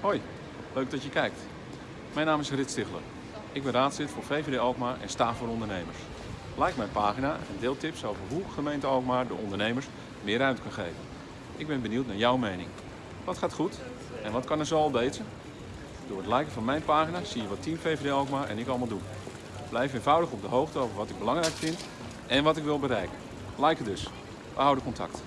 Hoi, leuk dat je kijkt. Mijn naam is Rit Stigler. Ik ben raadslid voor VVD Alkmaar en sta voor ondernemers. Like mijn pagina en deel tips over hoe gemeente Alkmaar de ondernemers meer ruimte kan geven. Ik ben benieuwd naar jouw mening. Wat gaat goed en wat kan er zo al beter? Door het liken van mijn pagina zie je wat Team VVD Alkmaar en ik allemaal doen. Blijf eenvoudig op de hoogte over wat ik belangrijk vind en wat ik wil bereiken. Like dus. We houden contact.